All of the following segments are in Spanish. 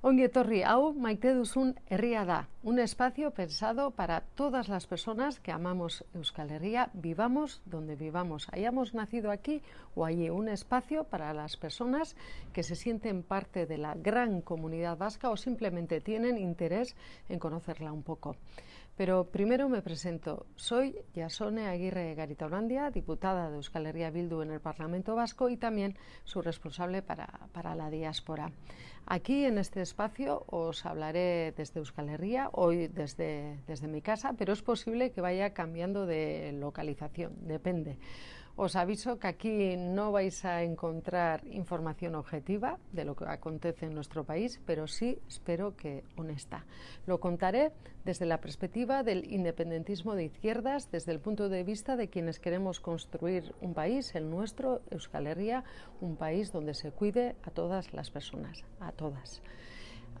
Ongi etorri, hau maite duzun herria da, un espacio pensado para todas las personas que amamos Euskal Herria, vivamos donde vivamos, hayamos nacido aquí o allí, un espacio para las personas que se sienten parte de la gran comunidad vasca o simplemente tienen interés en conocerla un poco. Pero primero me presento. Soy Yasone Aguirre Garitaolandia, diputada de Euskal Herria Bildu en el Parlamento Vasco y también su responsable para, para la diáspora. Aquí en este espacio os hablaré desde Euskal Herria, hoy desde, desde mi casa, pero es posible que vaya cambiando de localización, depende. Os aviso que aquí no vais a encontrar información objetiva de lo que acontece en nuestro país, pero sí espero que honesta. Lo contaré desde la perspectiva del independentismo de izquierdas, desde el punto de vista de quienes queremos construir un país, el nuestro, Euskal Herria, un país donde se cuide a todas las personas, a todas.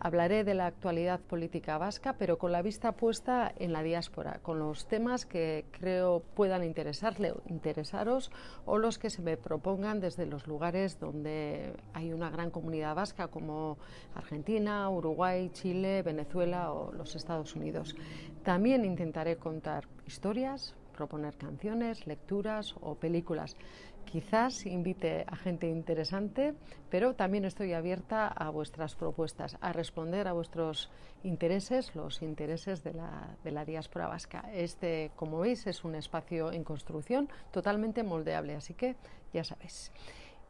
Hablaré de la actualidad política vasca, pero con la vista puesta en la diáspora, con los temas que creo puedan interesarle, interesaros o los que se me propongan desde los lugares donde hay una gran comunidad vasca como Argentina, Uruguay, Chile, Venezuela o los Estados Unidos. También intentaré contar historias, proponer canciones, lecturas o películas. Quizás invite a gente interesante, pero también estoy abierta a vuestras propuestas, a responder a vuestros intereses, los intereses de la, de la diáspora vasca. Este, como veis, es un espacio en construcción totalmente moldeable, así que ya sabéis.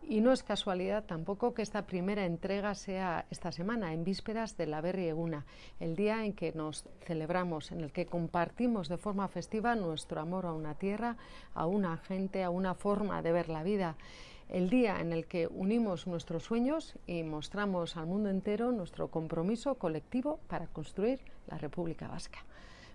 Y no es casualidad tampoco que esta primera entrega sea esta semana, en vísperas de la Berri Eguna, el día en que nos celebramos, en el que compartimos de forma festiva nuestro amor a una tierra, a una gente, a una forma de ver la vida. El día en el que unimos nuestros sueños y mostramos al mundo entero nuestro compromiso colectivo para construir la República Vasca.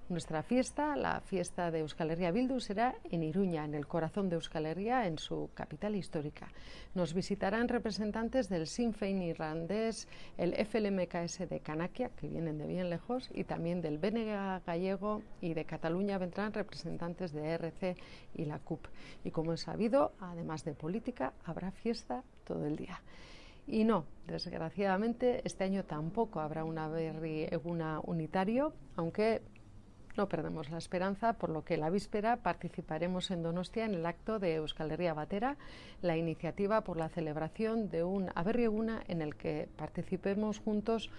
Nuestra fiesta, la fiesta de Euskal Herria Bildu, será en Iruña, en el corazón de Euskal Herria, en su capital histórica. Nos visitarán representantes del Sinn Féin irlandés, el FLMKS de Canakia, que vienen de bien lejos, y también del BNG gallego y de Cataluña vendrán representantes de RC y la CUP. Y como es sabido, además de política, habrá fiesta todo el día. Y no, desgraciadamente, este año tampoco habrá una berri eguna unitario, aunque no perdemos la esperanza, por lo que la víspera participaremos en Donostia en el acto de Euskal Herria Batera, la iniciativa por la celebración de un Aberrieguna en el que participemos juntos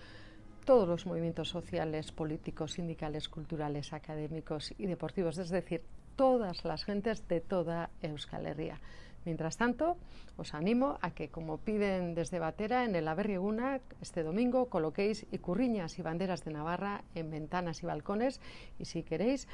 todos los movimientos sociales, políticos, sindicales, culturales, académicos y deportivos, es decir, todas las gentes de toda Euskal Herria. Mientras tanto, os animo a que, como piden desde Batera, en el Aberrieguna, este domingo, coloquéis icurriñas y banderas de Navarra en ventanas y balcones y, si queréis,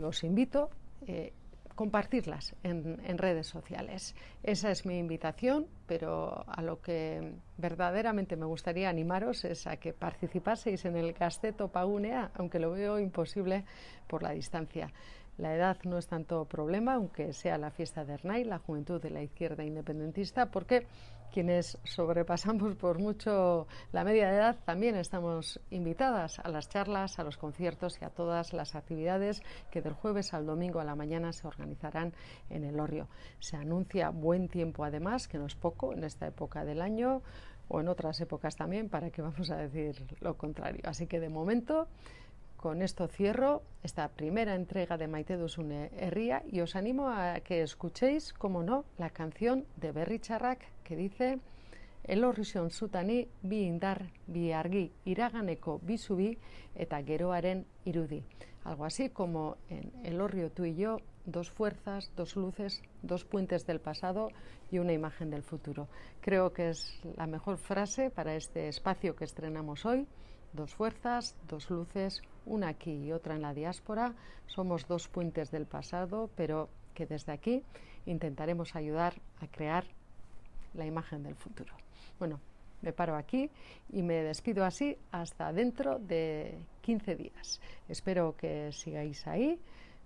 os invito eh, compartirlas en, redes sociales. Esa es mi invitación, pero a lo que verdaderamente me gustaría animaros es a que participaseis en el Gasteto Pagunea, aunque lo veo imposible por la distancia. La edad no es tanto problema, aunque sea la fiesta de Ernay, la juventud de la izquierda independentista, porque quienes sobrepasamos por mucho la media de edad también estamos invitadas a las charlas, a los conciertos y a todas las actividades que del jueves al domingo a la mañana se organizarán en el Orrio. Se anuncia buen tiempo además, que no es poco en esta época del año o en otras épocas también, para que vamos a decir lo contrario. Así que de momento con esto cierro esta primera entrega de Maite Dusune Herría y os animo a que escuchéis, como no, la canción de Berry Charrak que dice Elorrison zutani bi indar, bi argi, iraganeko bi zubi eta geroaren irudi. Algo así como en El Orrio tú y yo, dos fuerzas, dos luces, dos puentes del pasado y una imagen del futuro. Creo que es la mejor frase para este espacio que estrenamos hoy. Dos fuerzas, dos luces, una aquí y otra en la diáspora. Somos dos puentes del pasado, pero que desde aquí intentaremos ayudar a crear la imagen del futuro. Bueno, me paro aquí y me despido así hasta dentro de 15 días. Espero que sigáis ahí.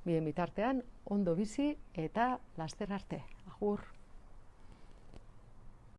Bien bitartean, ondo bizi eta laster arte. Agur.